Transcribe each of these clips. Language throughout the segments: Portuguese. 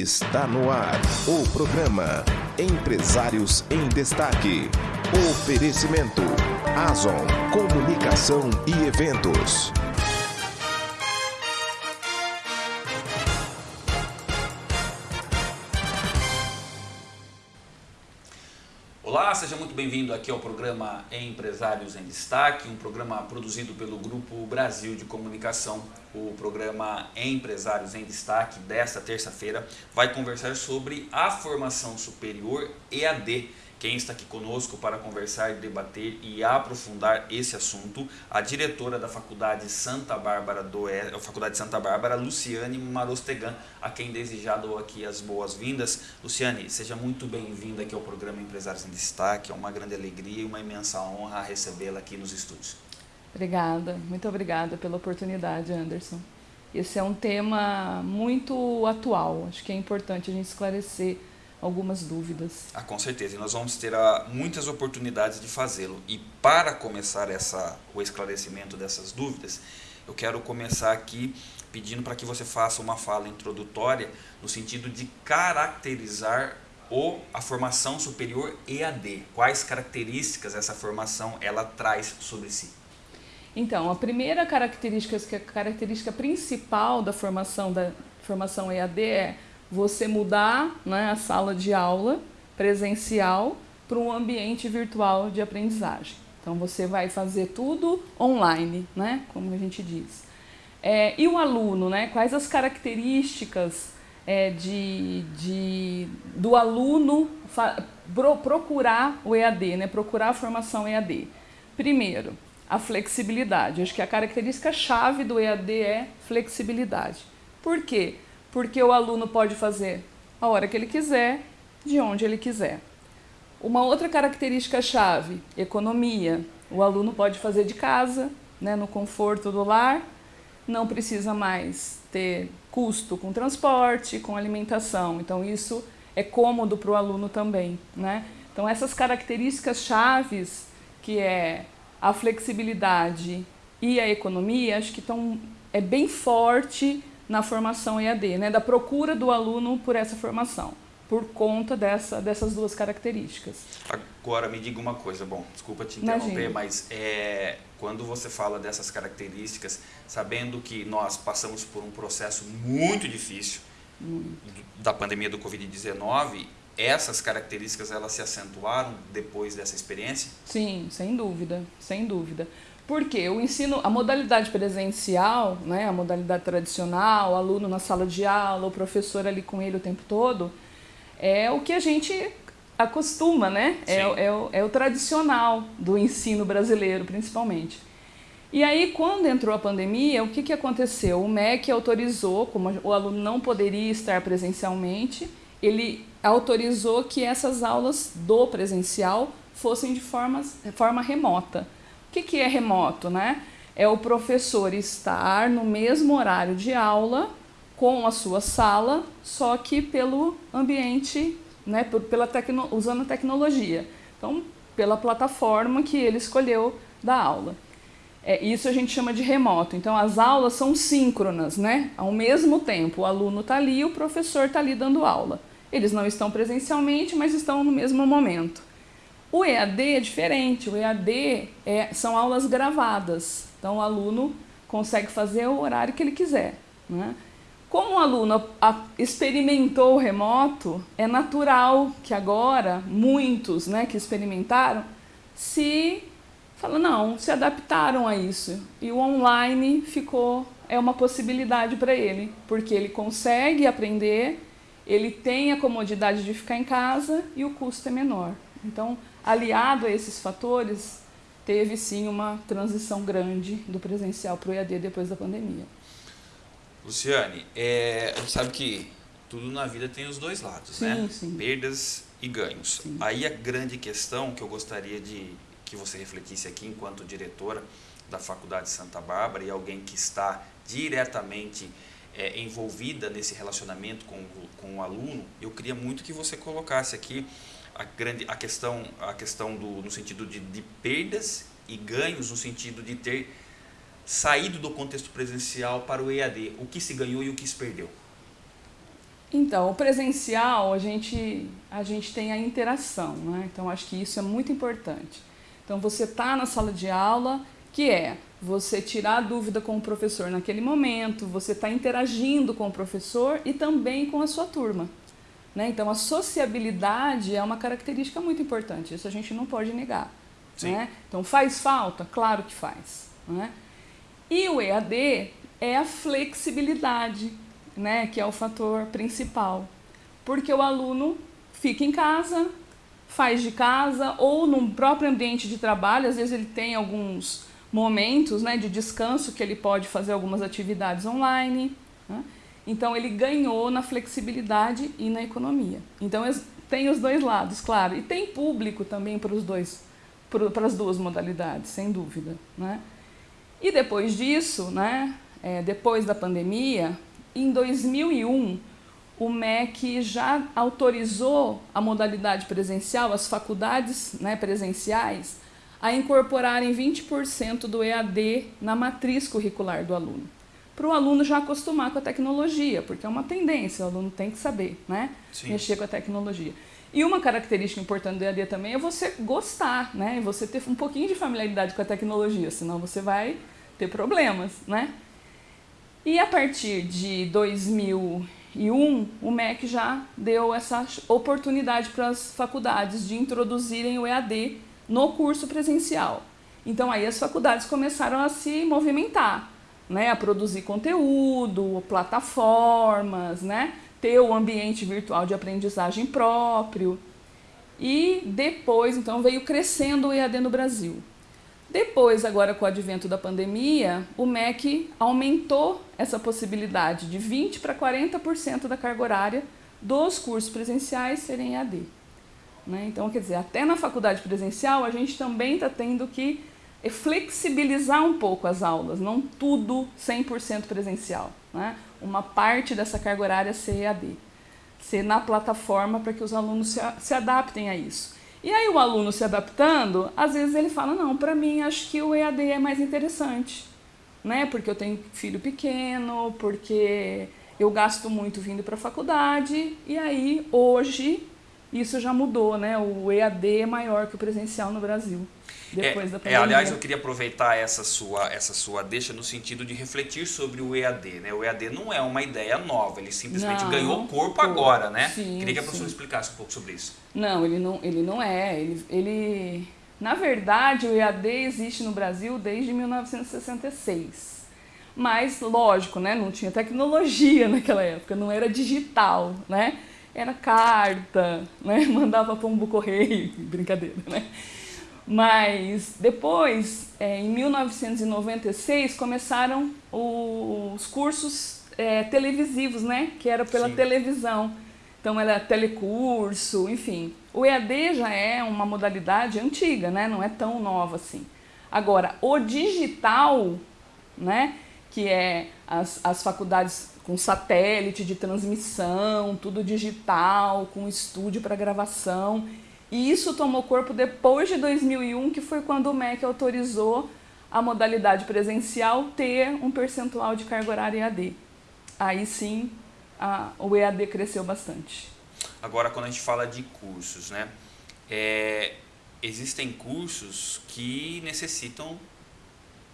Está no ar o programa Empresários em Destaque. Oferecimento Azon Comunicação e Eventos. Seja muito bem-vindo aqui ao programa Empresários em Destaque, um programa produzido pelo Grupo Brasil de Comunicação. O programa Empresários em Destaque desta terça-feira vai conversar sobre a formação superior EAD quem está aqui conosco para conversar, debater e aprofundar esse assunto, a diretora da Faculdade Santa Bárbara do a Faculdade Santa Bárbara, Luciane Marostegan, a quem dou aqui as boas-vindas. Luciane, seja muito bem-vinda aqui ao programa Empresários em Destaque. É uma grande alegria e uma imensa honra recebê-la aqui nos estúdios. Obrigada, muito obrigada pela oportunidade, Anderson. Esse é um tema muito atual, acho que é importante a gente esclarecer algumas dúvidas. Ah, com certeza, e nós vamos ter ah, muitas oportunidades de fazê-lo. E para começar essa, o esclarecimento dessas dúvidas, eu quero começar aqui pedindo para que você faça uma fala introdutória no sentido de caracterizar o, a formação superior EAD. Quais características essa formação ela traz sobre si? Então, a primeira característica, que é a característica principal da formação da formação EAD é você mudar né, a sala de aula presencial para um ambiente virtual de aprendizagem. Então você vai fazer tudo online, né, como a gente diz. É, e o aluno, né, quais as características é, de, de, do aluno pro, procurar o EAD, né, procurar a formação EAD? Primeiro, a flexibilidade. Acho que a característica chave do EAD é flexibilidade. Por quê? Porque o aluno pode fazer a hora que ele quiser, de onde ele quiser. Uma outra característica chave, economia. O aluno pode fazer de casa, né, no conforto do lar, não precisa mais ter custo com transporte, com alimentação. Então isso é cômodo para o aluno também. Né? Então essas características chaves, que é a flexibilidade e a economia, acho que estão, é bem forte na formação EAD, né, da procura do aluno por essa formação, por conta dessa, dessas duas características. Agora me diga uma coisa, bom, desculpa te interromper, Imagina. mas é, quando você fala dessas características, sabendo que nós passamos por um processo muito difícil hum. da pandemia do Covid-19, essas características elas se acentuaram depois dessa experiência? Sim, sem dúvida, sem dúvida. Porque o ensino, a modalidade presencial, né, a modalidade tradicional, o aluno na sala de aula, o professor ali com ele o tempo todo, é o que a gente acostuma, né? É, é, o, é o tradicional do ensino brasileiro, principalmente. E aí, quando entrou a pandemia, o que, que aconteceu? O MEC autorizou, como o aluno não poderia estar presencialmente, ele autorizou que essas aulas do presencial fossem de forma, forma remota. O que, que é remoto? Né? É o professor estar no mesmo horário de aula com a sua sala, só que pelo ambiente, né, pela tecno, usando a tecnologia. Então, pela plataforma que ele escolheu da aula. É, isso a gente chama de remoto. Então, as aulas são síncronas, né? Ao mesmo tempo, o aluno está ali e o professor está ali dando aula. Eles não estão presencialmente, mas estão no mesmo momento. O EAD é diferente, o EAD é, são aulas gravadas, então o aluno consegue fazer o horário que ele quiser. Né? Como o aluno experimentou o remoto, é natural que agora muitos né, que experimentaram se falam, não, se adaptaram a isso. E o online ficou, é uma possibilidade para ele, porque ele consegue aprender, ele tem a comodidade de ficar em casa e o custo é menor. Então, aliado a esses fatores, teve sim uma transição grande do presencial para o EAD depois da pandemia. Luciane, é, a gente sabe que tudo na vida tem os dois lados, sim, né? Sim. Perdas e ganhos. Sim. Aí a grande questão que eu gostaria de que você refletisse aqui enquanto diretora da Faculdade Santa Bárbara e alguém que está diretamente é, envolvida nesse relacionamento com, com o aluno, eu queria muito que você colocasse aqui a, grande, a questão, a questão do, no sentido de, de perdas e ganhos, no sentido de ter saído do contexto presencial para o EAD. O que se ganhou e o que se perdeu? Então, o presencial, a gente, a gente tem a interação, né? Então, acho que isso é muito importante. Então, você está na sala de aula, que é você tirar a dúvida com o professor naquele momento, você está interagindo com o professor e também com a sua turma. Né? Então, a sociabilidade é uma característica muito importante, isso a gente não pode negar. Né? Então, faz falta? Claro que faz. Né? E o EAD é a flexibilidade, né? que é o fator principal. Porque o aluno fica em casa, faz de casa ou no próprio ambiente de trabalho, às vezes ele tem alguns momentos né, de descanso que ele pode fazer algumas atividades online. Então ele ganhou na flexibilidade e na economia. Então tem os dois lados, claro. E tem público também para os dois, para as duas modalidades, sem dúvida. Né? E depois disso, né, é, depois da pandemia, em 2001, o MEC já autorizou a modalidade presencial, as faculdades né, presenciais, a incorporarem 20% do EAD na matriz curricular do aluno. Para o aluno já acostumar com a tecnologia, porque é uma tendência, o aluno tem que saber né? mexer com a tecnologia. E uma característica importante do EAD também é você gostar, né? você ter um pouquinho de familiaridade com a tecnologia, senão você vai ter problemas. Né? E a partir de 2001, o MEC já deu essa oportunidade para as faculdades de introduzirem o EAD no curso presencial. Então aí as faculdades começaram a se movimentar, né, a produzir conteúdo, plataformas, né, ter o ambiente virtual de aprendizagem próprio. E depois, então, veio crescendo o EAD no Brasil. Depois, agora com o advento da pandemia, o MEC aumentou essa possibilidade de 20% para 40% da carga horária dos cursos presenciais serem EAD. Né? Então, quer dizer, até na faculdade presencial a gente também está tendo que flexibilizar um pouco as aulas, não tudo 100% presencial. Né? Uma parte dessa carga horária ser EAD, ser na plataforma para que os alunos se, se adaptem a isso. E aí o aluno se adaptando, às vezes ele fala, não, para mim acho que o EAD é mais interessante, né? porque eu tenho filho pequeno, porque eu gasto muito vindo para a faculdade, e aí hoje isso já mudou, né? O EAD é maior que o presencial no Brasil. Depois é, da pandemia. É, aliás, eu queria aproveitar essa sua, essa sua deixa no sentido de refletir sobre o EAD. Né? O EAD não é uma ideia nova, ele simplesmente não, ganhou corpo pô, agora, né? Sim, queria que a professora sim. explicasse um pouco sobre isso. Não, ele não, ele não é. Ele, ele, na verdade, o EAD existe no Brasil desde 1966. Mas, lógico, né? não tinha tecnologia naquela época, não era digital, né? era carta, né? mandava pombo correio, brincadeira, né? Mas depois, é, em 1996, começaram os cursos é, televisivos, né? Que era pela Sim. televisão. Então era telecurso, enfim. O EAD já é uma modalidade antiga, né? Não é tão nova assim. Agora, o digital, né? Que é as, as faculdades com satélite de transmissão, tudo digital, com estúdio para gravação. E isso tomou corpo depois de 2001, que foi quando o MEC autorizou a modalidade presencial ter um percentual de carga horária EAD. Aí sim, a, o EAD cresceu bastante. Agora, quando a gente fala de cursos, né? É, existem cursos que necessitam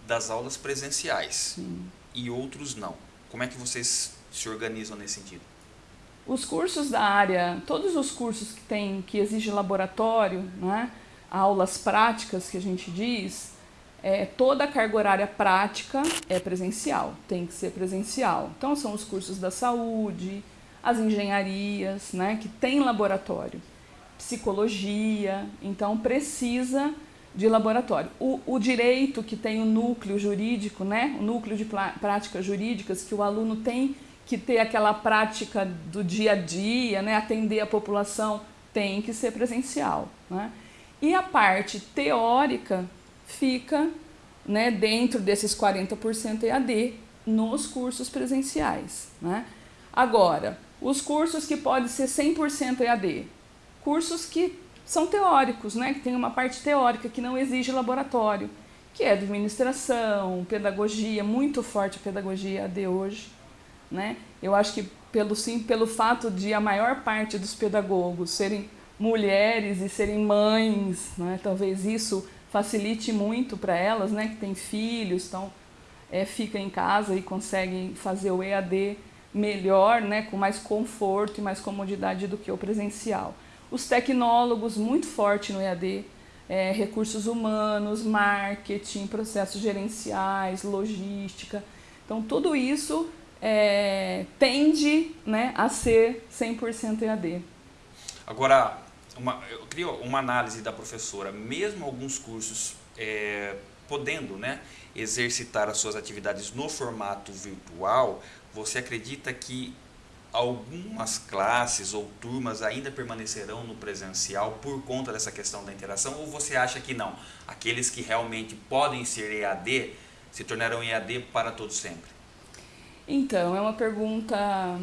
das aulas presenciais sim. e outros não. Como é que vocês se organizam nesse sentido? Os cursos da área, todos os cursos que tem que exige laboratório, né, aulas práticas que a gente diz, é, toda a carga horária prática é presencial, tem que ser presencial. Então são os cursos da saúde, as engenharias, né, que tem laboratório, psicologia, então precisa de laboratório. O, o, direito que tem o núcleo jurídico, né, o núcleo de práticas jurídicas, que o aluno tem que ter aquela prática do dia a dia, né, atender a população, tem que ser presencial. Né? E a parte teórica fica né, dentro desses 40% EAD nos cursos presenciais. Né? Agora, os cursos que podem ser 100% EAD, cursos que são teóricos, né? que tem uma parte teórica que não exige laboratório, que é administração, pedagogia, muito forte a pedagogia AD hoje. Né? Eu acho que pelo, sim, pelo fato de a maior parte dos pedagogos serem mulheres e serem mães, né? talvez isso facilite muito para elas, né, que têm filhos, então é, fica em casa e conseguem fazer o EAD melhor, né, com mais conforto e mais comodidade do que o presencial. Os tecnólogos, muito forte no EAD, é, recursos humanos, marketing, processos gerenciais, logística. Então, tudo isso é, tende né, a ser 100% EAD. Agora, uma, eu queria uma análise da professora. Mesmo alguns cursos é, podendo né, exercitar as suas atividades no formato virtual, você acredita que algumas classes ou turmas ainda permanecerão no presencial por conta dessa questão da interação ou você acha que não? Aqueles que realmente podem ser EAD se tornarão EAD para todos sempre? Então, é uma pergunta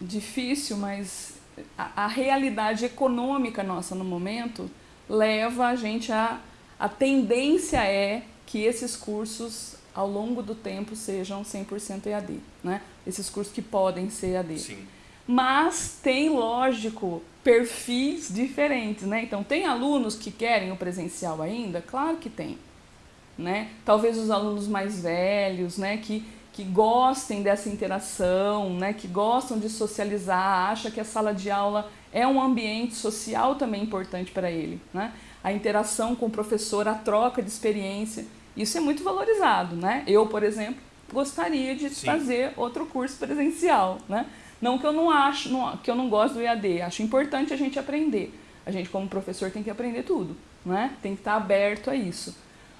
difícil, mas a, a realidade econômica nossa no momento leva a gente a. A tendência é que esses cursos ao longo do tempo sejam 100% EAD, né? Esses cursos que podem ser EAD. Sim. Mas tem, lógico, perfis diferentes, né? Então, tem alunos que querem o presencial ainda? Claro que tem, né? Talvez os alunos mais velhos, né? Que, que gostem dessa interação, né? Que gostam de socializar, acha que a sala de aula é um ambiente social também importante para ele, né? A interação com o professor, a troca de experiência. Isso é muito valorizado, né? Eu, por exemplo, gostaria de Sim. fazer outro curso presencial, né? Não que eu não acho, não, que eu não gosto do EAD, acho importante a gente aprender. A gente como professor tem que aprender tudo, né? Tem que estar aberto a isso.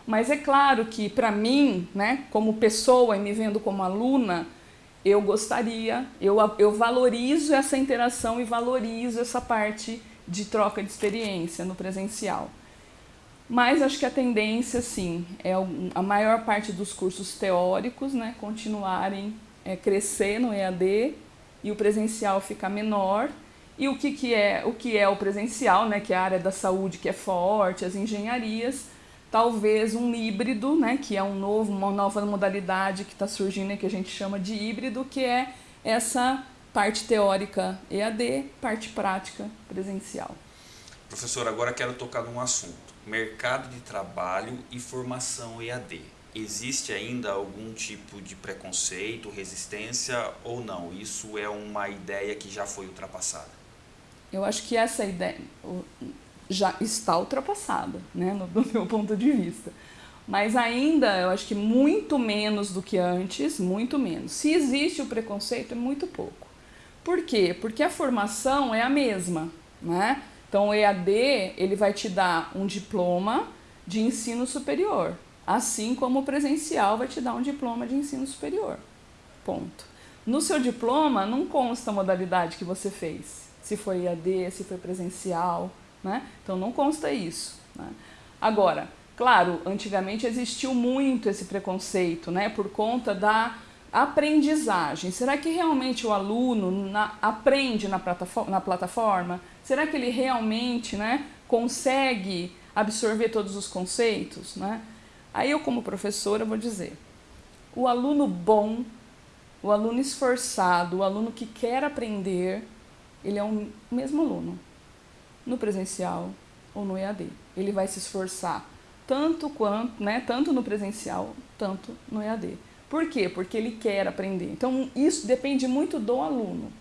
Mas é claro que para mim, né, como pessoa e me vendo como aluna, eu gostaria, eu, eu valorizo essa interação e valorizo essa parte de troca de experiência no presencial. Mas acho que a tendência, sim, é a maior parte dos cursos teóricos né, continuarem é, crescer no EAD e o presencial ficar menor. E o que, que, é, o que é o presencial, né, que é a área da saúde que é forte, as engenharias, talvez um híbrido, né, que é um novo, uma nova modalidade que está surgindo que a gente chama de híbrido, que é essa parte teórica EAD, parte prática presencial. Professor, agora quero tocar num assunto mercado de trabalho e formação EAD. Existe ainda algum tipo de preconceito, resistência ou não? Isso é uma ideia que já foi ultrapassada? Eu acho que essa ideia já está ultrapassada, né, do meu ponto de vista. Mas ainda, eu acho que muito menos do que antes, muito menos. Se existe o preconceito, é muito pouco. Por quê? Porque a formação é a mesma, né? Então, o EAD ele vai te dar um diploma de ensino superior, assim como o presencial vai te dar um diploma de ensino superior. Ponto. No seu diploma não consta a modalidade que você fez, se foi EAD, se foi presencial, né? Então não consta isso. Né? Agora, claro, antigamente existiu muito esse preconceito, né? Por conta da aprendizagem. Será que realmente o aluno na, aprende na plataforma, na plataforma? Será que ele realmente né, consegue absorver todos os conceitos? Né? Aí eu, como professora, vou dizer, o aluno bom, o aluno esforçado, o aluno que quer aprender, ele é o mesmo aluno, no presencial ou no EAD. Ele vai se esforçar tanto quanto, né, tanto no presencial, tanto no EAD. Por quê? Porque ele quer aprender. Então, isso depende muito do aluno.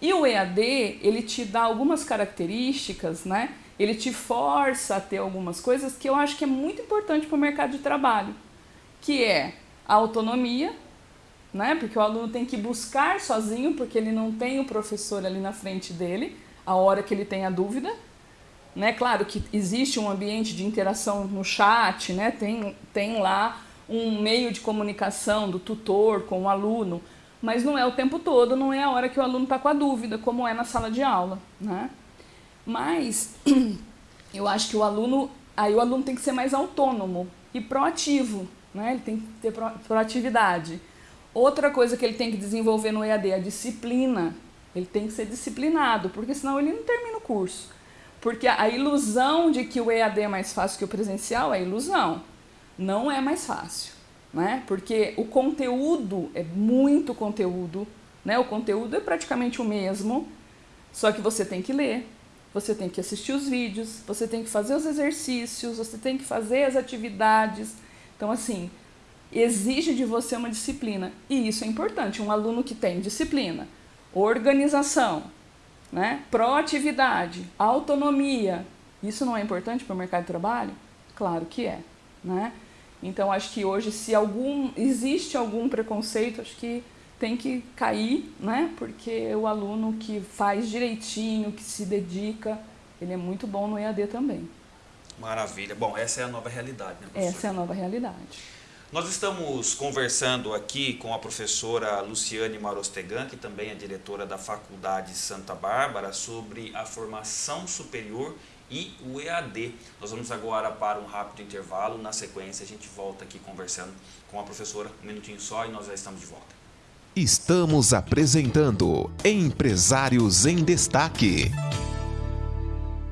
E o EAD, ele te dá algumas características, né? Ele te força a ter algumas coisas que eu acho que é muito importante para o mercado de trabalho, que é a autonomia, né? Porque o aluno tem que buscar sozinho, porque ele não tem o professor ali na frente dele, a hora que ele tem a dúvida, né? Claro que existe um ambiente de interação no chat, né? Tem, tem lá um meio de comunicação do tutor com o aluno, mas não é o tempo todo, não é a hora que o aluno está com a dúvida, como é na sala de aula. Né? Mas eu acho que o aluno, aí o aluno tem que ser mais autônomo e proativo, né? ele tem que ter proatividade. Outra coisa que ele tem que desenvolver no EAD é a disciplina. Ele tem que ser disciplinado, porque senão ele não termina o curso. Porque a ilusão de que o EAD é mais fácil que o presencial é ilusão. Não é mais fácil né? Porque o conteúdo é muito conteúdo, Né? O conteúdo é praticamente o mesmo, só que você tem que ler, você tem que assistir os vídeos, você tem que fazer os exercícios, você tem que fazer as atividades. Então, assim, exige de você uma disciplina. E isso é importante. Um aluno que tem disciplina, organização, né? proatividade, autonomia, isso não é importante para o mercado de trabalho? Claro que é. Né? Então, acho que hoje, se algum existe algum preconceito, acho que tem que cair, né? Porque o aluno que faz direitinho, que se dedica, ele é muito bom no EAD também. Maravilha. Bom, essa é a nova realidade, né, professor? Essa é a nova realidade. Nós estamos conversando aqui com a professora Luciane Marostegan, que também é diretora da Faculdade Santa Bárbara, sobre a formação superior e o EAD. Nós vamos agora para um rápido intervalo. Na sequência, a gente volta aqui conversando com a professora. Um minutinho só e nós já estamos de volta. Estamos apresentando Empresários em Destaque.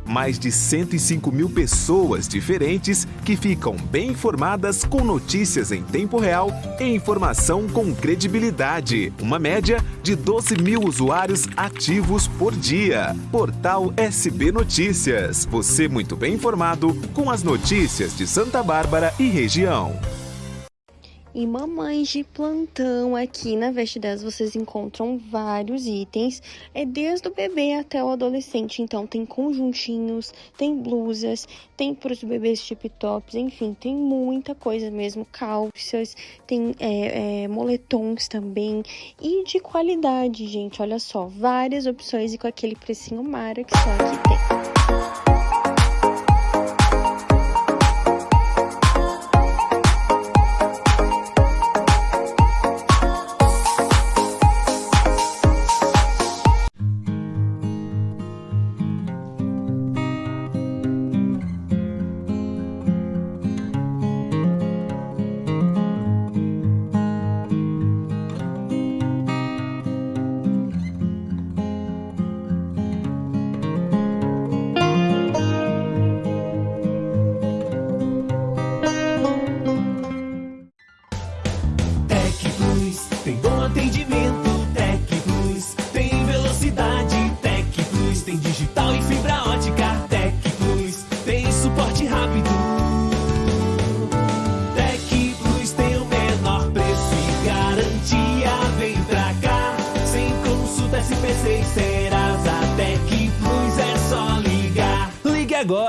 Mais de 105 mil pessoas diferentes que ficam bem informadas com notícias em tempo real e informação com credibilidade. Uma média de 12 mil usuários ativos por dia. Portal SB Notícias. Você muito bem informado com as notícias de Santa Bárbara e região. E mamães de plantão aqui na Veste 10 vocês encontram vários itens, é desde o bebê até o adolescente. Então tem conjuntinhos, tem blusas, tem para os bebês tip tops, enfim, tem muita coisa mesmo, calças, tem é, é, moletons também e de qualidade, gente. Olha só, várias opções e com aquele precinho mara que só aqui tem.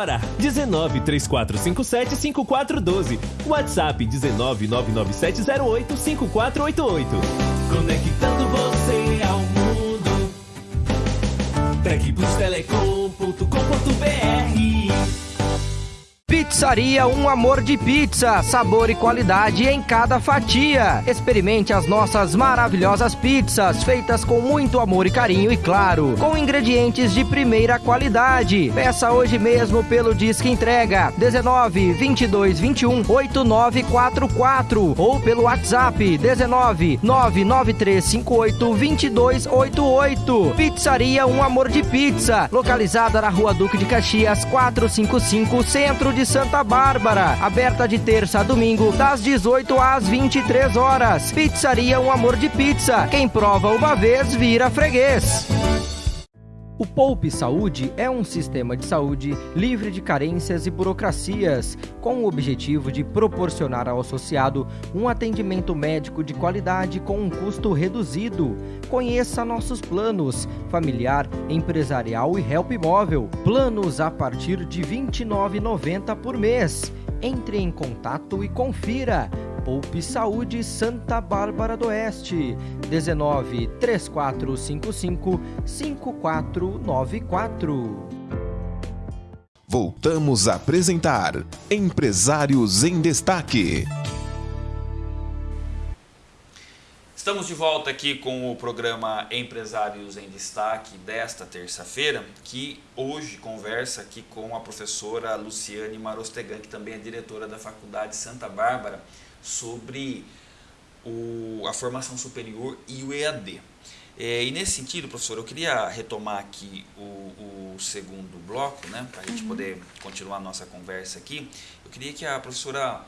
Agora. 19 3457 5412. WhatsApp 19 99708 5488. Conectando você ao mundo. TecPlusTelecom.com.br Pizzaria Um Amor de Pizza, sabor e qualidade em cada fatia. Experimente as nossas maravilhosas pizzas, feitas com muito amor e carinho e claro, com ingredientes de primeira qualidade. Peça hoje mesmo pelo Disque Entrega 19 22 21 8944 ou pelo WhatsApp 19 99358 2288. Pizzaria Um Amor de Pizza, localizada na Rua Duque de Caxias 455, Centro de Santa Bárbara, aberta de terça a domingo, das 18 às 23 horas. Pizzaria Um Amor de Pizza. Quem prova uma vez vira freguês. O Poupe Saúde é um sistema de saúde livre de carências e burocracias, com o objetivo de proporcionar ao associado um atendimento médico de qualidade com um custo reduzido. Conheça nossos planos: familiar, empresarial e help móvel. Planos a partir de R$ 29,90 por mês. Entre em contato e confira. Poupe Saúde Santa Bárbara do Oeste, 19 3455 5494. Voltamos a apresentar Empresários em Destaque. Estamos de volta aqui com o programa Empresários em Destaque desta terça-feira, que hoje conversa aqui com a professora Luciane Marostegan, que também é diretora da Faculdade Santa Bárbara sobre o, a formação superior e o EAD. É, e nesse sentido, professor, eu queria retomar aqui o, o segundo bloco, né, para a gente uhum. poder continuar a nossa conversa aqui. Eu queria que a professora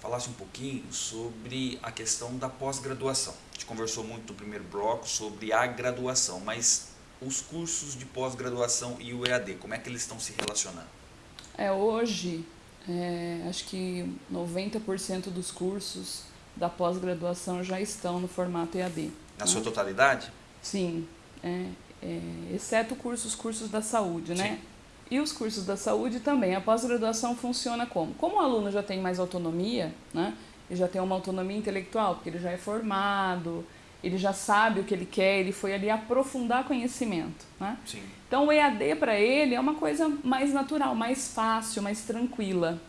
falasse um pouquinho sobre a questão da pós-graduação. A gente conversou muito no primeiro bloco sobre a graduação, mas os cursos de pós-graduação e o EAD, como é que eles estão se relacionando? É, hoje, é, acho que 90% dos cursos da pós-graduação já estão no formato EAD. Na né? sua totalidade? Sim, é, é, exceto cursos, cursos da saúde, né? Sim. E os cursos da saúde também. A pós-graduação funciona como? Como o aluno já tem mais autonomia, né? Ele já tem uma autonomia intelectual, porque ele já é formado, ele já sabe o que ele quer, ele foi ali aprofundar conhecimento, né? Sim. Então o EAD para ele é uma coisa mais natural, mais fácil, mais tranquila.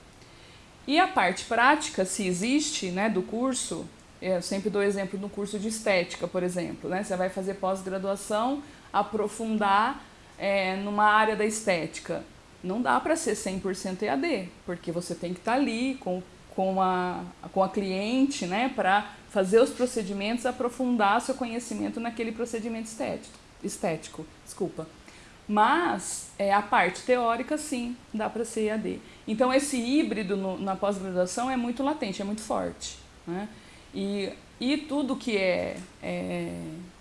E a parte prática, se existe, né, do curso, eu sempre dou exemplo no curso de estética, por exemplo, né? Você vai fazer pós-graduação, aprofundar é, numa área da estética. Não dá para ser 100% EAD, porque você tem que estar tá ali com, com, a, com a cliente né, para fazer os procedimentos, aprofundar seu conhecimento naquele procedimento estético. estético desculpa. Mas é, a parte teórica, sim, dá para ser EAD. Então, esse híbrido no, na pós-graduação é muito latente, é muito forte. Né? E, e tudo que é, é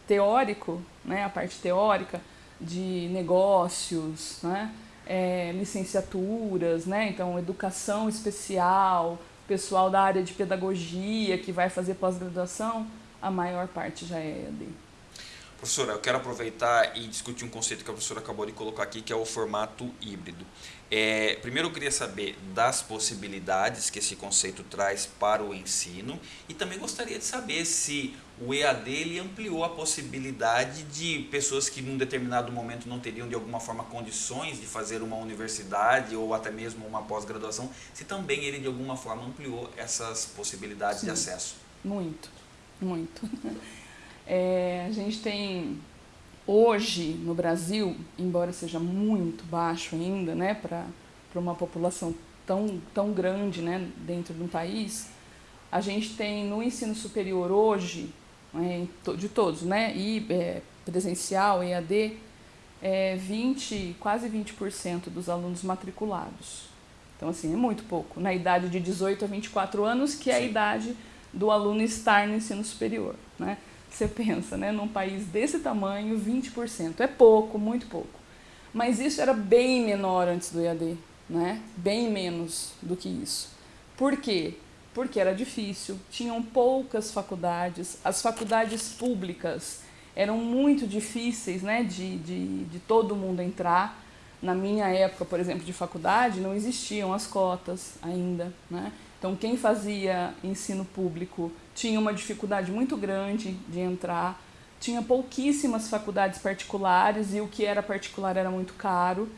teórico, né, a parte teórica, de negócios, né? É, licenciaturas, né? então educação especial, pessoal da área de pedagogia que vai fazer pós-graduação, a maior parte já é EAD. Professora, eu quero aproveitar e discutir um conceito que a professora acabou de colocar aqui, que é o formato híbrido. É, primeiro eu queria saber das possibilidades que esse conceito traz para o ensino e também gostaria de saber se o EAD ele ampliou a possibilidade de pessoas que num determinado momento não teriam de alguma forma condições de fazer uma universidade ou até mesmo uma pós-graduação, se também ele de alguma forma ampliou essas possibilidades Sim, de acesso. Muito, muito. É, a gente tem hoje no Brasil, embora seja muito baixo ainda, né, para uma população tão, tão grande né, dentro de um país, a gente tem no ensino superior hoje, né, de todos, né, e é, presencial, EAD, é 20, quase 20% dos alunos matriculados. Então, assim, é muito pouco. Na idade de 18 a 24 anos, que é a Sim. idade do aluno estar no ensino superior. Né? Você pensa, né, num país desse tamanho, 20%. É pouco, muito pouco. Mas isso era bem menor antes do EAD, né? bem menos do que isso. Por quê? Porque era difícil, tinham poucas faculdades, as faculdades públicas eram muito difíceis né, de, de, de todo mundo entrar. Na minha época, por exemplo, de faculdade, não existiam as cotas ainda. Né? Então, quem fazia ensino público tinha uma dificuldade muito grande de entrar, tinha pouquíssimas faculdades particulares e o que era particular era muito caro.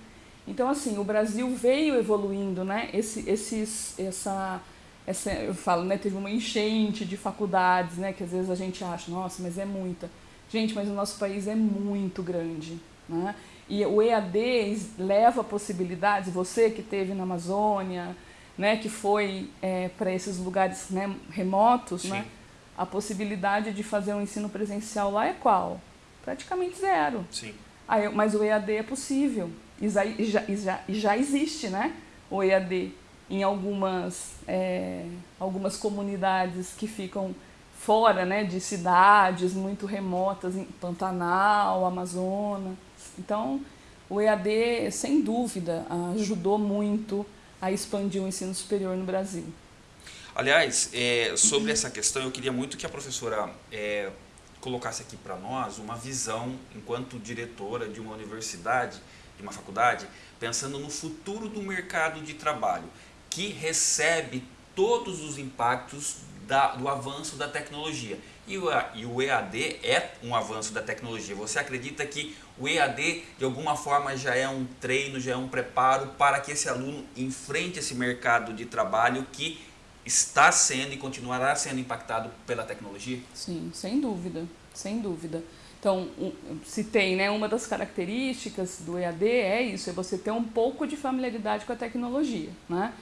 Então, assim, o Brasil veio evoluindo, né? Esse, esses, essa, essa, eu falo, né? Teve uma enchente de faculdades, né? Que às vezes a gente acha, nossa, mas é muita. Gente, mas o nosso país é muito grande, né? E o EAD leva possibilidades, você que teve na Amazônia, né, que foi é, para esses lugares né, remotos, né, a possibilidade de fazer um ensino presencial lá é qual? Praticamente zero. Sim. Aí, mas o EAD é possível. E já, e já, e já existe né, o EAD em algumas, é, algumas comunidades que ficam fora né, de cidades muito remotas, em Pantanal, Amazonas. Então, o EAD, sem dúvida, ajudou muito a expandir o ensino superior no Brasil. Aliás, é, sobre essa questão, eu queria muito que a professora é, colocasse aqui para nós uma visão, enquanto diretora de uma universidade, de uma faculdade, pensando no futuro do mercado de trabalho, que recebe todos os impactos da, do avanço da tecnologia. E o, EAD é um avanço da tecnologia. Você acredita que o EAD, de alguma forma, já é um treino, já é um preparo para que esse aluno enfrente esse mercado de trabalho que está sendo e continuará sendo impactado pela tecnologia? Sim, sem dúvida, sem dúvida. Então, citei, né, uma das características do EAD é isso, é você ter um pouco de familiaridade com a tecnologia, né?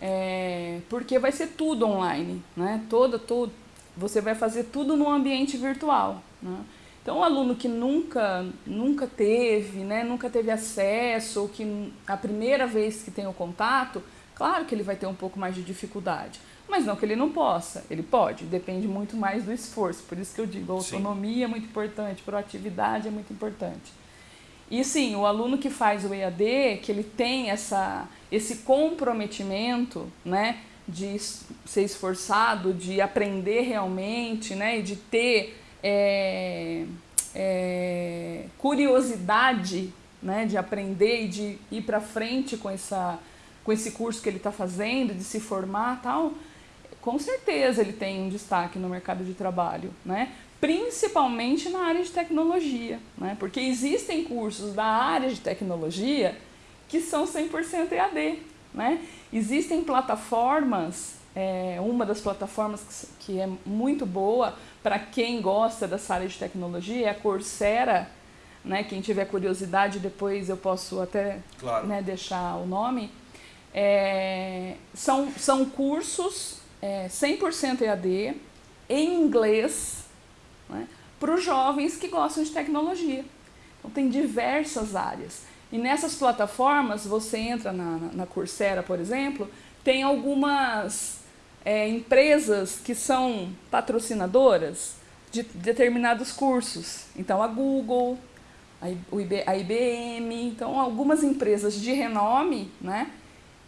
É, porque vai ser tudo online, né? Todo, todo, você vai fazer tudo no ambiente virtual. Né? Então, o aluno que nunca, nunca teve, né, nunca teve acesso, ou que a primeira vez que tem o contato, claro que ele vai ter um pouco mais de dificuldade. Mas não que ele não possa, ele pode, depende muito mais do esforço. Por isso que eu digo, a autonomia sim. é muito importante, proatividade é muito importante. E sim, o aluno que faz o EAD, que ele tem essa, esse comprometimento, né, de ser esforçado, de aprender realmente, né, e de ter é, é, curiosidade, né, de aprender e de ir para frente com essa com esse curso que ele está fazendo, de se formar tal, com certeza ele tem um destaque no mercado de trabalho, né? principalmente na área de tecnologia, né? porque existem cursos da área de tecnologia que são 100% EAD. Né? Existem plataformas, é, uma das plataformas que, que é muito boa para quem gosta dessa área de tecnologia é a Coursera, né? quem tiver curiosidade depois eu posso até claro. né, deixar o nome, é, são, são cursos é, 100% EAD, em inglês, né, para os jovens que gostam de tecnologia. Então, tem diversas áreas. E nessas plataformas, você entra na, na, Coursera, por exemplo, tem algumas é, empresas que são patrocinadoras de determinados cursos. Então, a Google, a IBM, então algumas empresas de renome, né,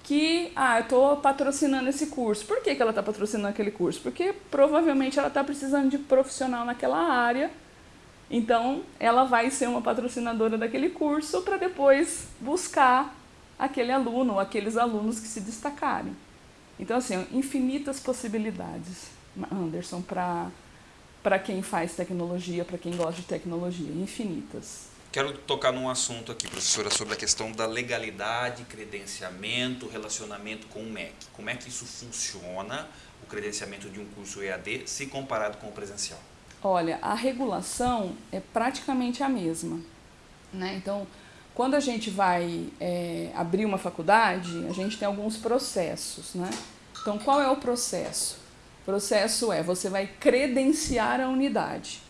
que, ah, eu estou patrocinando esse curso. Por que, que ela está patrocinando aquele curso? Porque provavelmente ela está precisando de profissional naquela área, então ela vai ser uma patrocinadora daquele curso para depois buscar aquele aluno ou aqueles alunos que se destacarem. Então, assim, infinitas possibilidades, Anderson, para quem faz tecnologia, para quem gosta de tecnologia, infinitas. Quero tocar num assunto aqui, professora, sobre a questão da legalidade, credenciamento, relacionamento com o MEC. Como é que isso funciona, o credenciamento de um curso EAD, se comparado com o presencial? Olha, a regulação é praticamente a mesma. Né? Então, quando a gente vai é, abrir uma faculdade, a gente tem alguns processos. Né? Então, qual é o processo? O processo é, você vai credenciar a unidade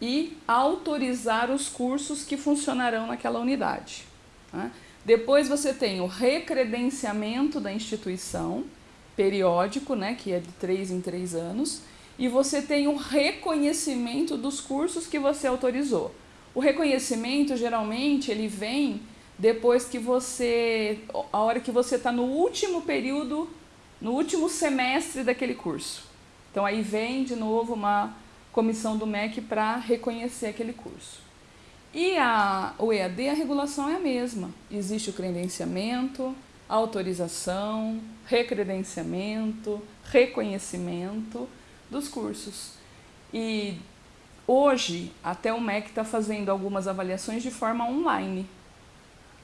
e autorizar os cursos que funcionarão naquela unidade. Tá? Depois você tem o recredenciamento da instituição, periódico, né, que é de três em três anos, e você tem o reconhecimento dos cursos que você autorizou. O reconhecimento, geralmente, ele vem depois que você, a hora que você está no último período, no último semestre daquele curso. Então aí vem de novo uma comissão do MEC para reconhecer aquele curso. E a, o EAD, a regulação é a mesma. Existe o credenciamento, autorização, recredenciamento, reconhecimento dos cursos. E hoje, até o MEC está fazendo algumas avaliações de forma online,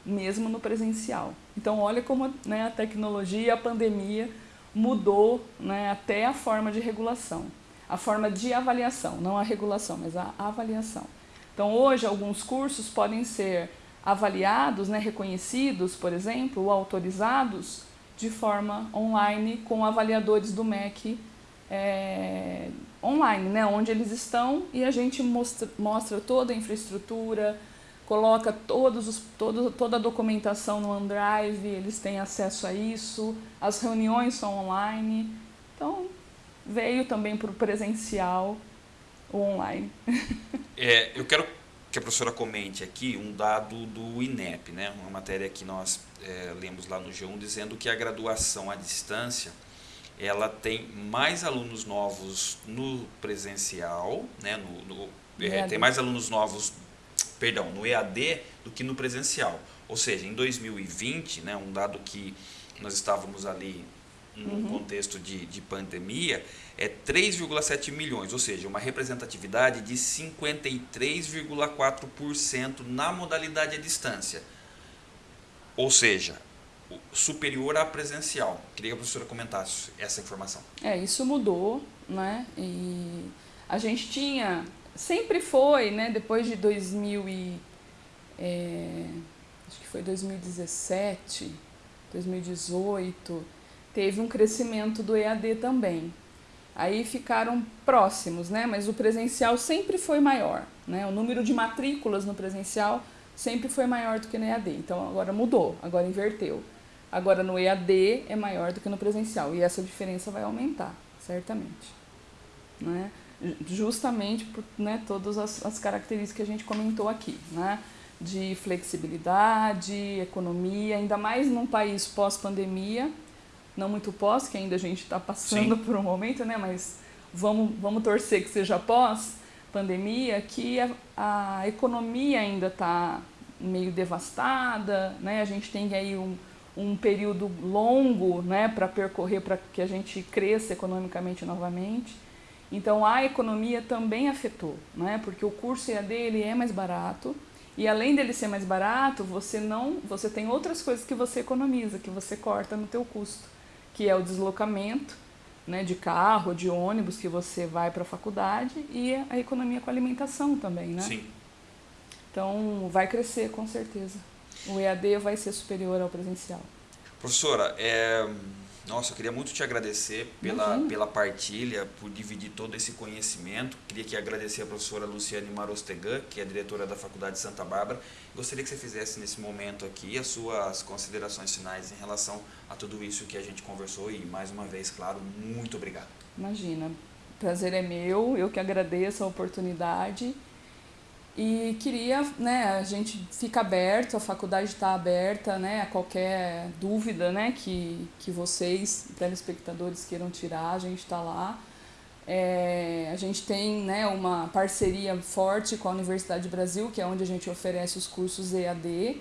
mesmo no presencial. Então, olha como né, a tecnologia a pandemia mudou né, até a forma de regulação a forma de avaliação, não a regulação, mas a avaliação. Então, hoje, alguns cursos podem ser avaliados, né, reconhecidos, por exemplo, ou autorizados de forma online com avaliadores do MEC é, online, né, onde eles estão e a gente mostra, mostra toda a infraestrutura, coloca todos os, todo, toda a documentação no OneDrive, eles têm acesso a isso, as reuniões são online. Então, veio também para o presencial, o online. É, eu quero que a professora comente aqui um dado do INEP, né? uma matéria que nós é, lemos lá no G1, dizendo que a graduação à distância ela tem mais alunos novos no presencial, né? no, no é, tem mais alunos novos, perdão, no EAD do que no presencial. Ou seja, em 2020, né, um dado que nós estávamos ali no uhum. contexto de, de pandemia, é 3,7 milhões, ou seja, uma representatividade de 53,4% na modalidade à distância. Ou seja, superior à presencial. Queria que a professora comentasse essa informação. É, isso mudou, né? E a gente tinha, sempre foi, né? Depois de 2000 e, é, acho que foi 2017, 2018, teve um crescimento do EAD também. Aí ficaram próximos, né? mas o presencial sempre foi maior. Né? O número de matrículas no presencial sempre foi maior do que no EAD. Então agora mudou, agora inverteu. Agora no EAD é maior do que no presencial e essa diferença vai aumentar, certamente. Né? Justamente por né, todas as, as características que a gente comentou aqui, né? de flexibilidade, economia, ainda mais num país pós-pandemia, não muito pós, que ainda a gente está passando Sim. por um momento, né? mas vamos, vamos torcer que seja pós-pandemia, que a, a economia ainda está meio devastada, né? a gente tem aí um, um período longo né, para percorrer para que a gente cresça economicamente novamente. Então a economia também afetou, né? porque o curso EAD ele é mais barato e além dele ser mais barato, você não, você tem outras coisas que você economiza, que você corta no teu custo, que é o deslocamento, né, de carro, de ônibus que você vai para a faculdade e a economia com alimentação também, né? Sim. Então vai crescer com certeza. O EAD vai ser superior ao presencial. Professora, é, nossa, eu queria muito te agradecer pela, pela partilha, por dividir todo esse conhecimento. Queria aqui agradecer a professora Luciane Marostegan, que é diretora da Faculdade de Santa Bárbara. Gostaria que você fizesse nesse momento aqui as suas considerações finais em relação a tudo isso que a gente conversou e, mais uma vez, claro, muito obrigado. Imagina, prazer é meu, eu que agradeço a oportunidade e queria, né, a gente fica aberto, a faculdade está aberta, né, a qualquer dúvida, né, que, que vocês, telespectadores, queiram tirar, a gente está lá. É, a gente tem né, uma parceria forte com a Universidade Brasil, que é onde a gente oferece os cursos EAD,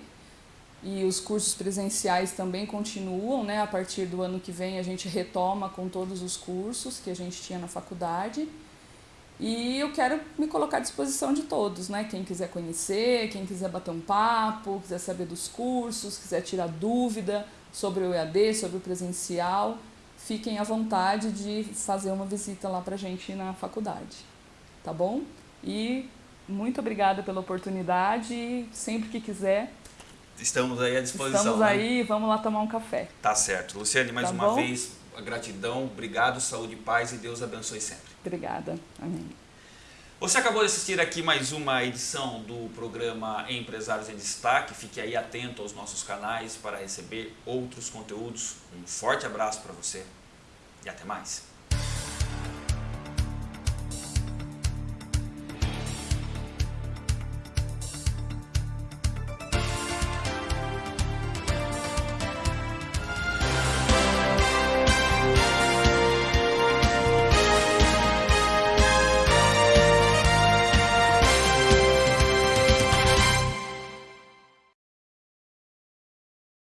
e os cursos presenciais também continuam, né, a partir do ano que vem a gente retoma com todos os cursos que a gente tinha na faculdade. E eu quero me colocar à disposição de todos, né? Quem quiser conhecer, quem quiser bater um papo, quiser saber dos cursos, quiser tirar dúvida sobre o EAD, sobre o presencial, fiquem à vontade de fazer uma visita lá pra gente na faculdade, tá bom? E muito obrigada pela oportunidade, sempre que quiser. Estamos aí à disposição. Estamos né? aí, vamos lá tomar um café. Tá certo. Luciane, mais tá uma bom? vez, a gratidão, obrigado, saúde e paz e Deus abençoe sempre. Obrigada. Amém. Você acabou de assistir aqui mais uma edição do programa Empresários em Destaque. Fique aí atento aos nossos canais para receber outros conteúdos. Um forte abraço para você e até mais.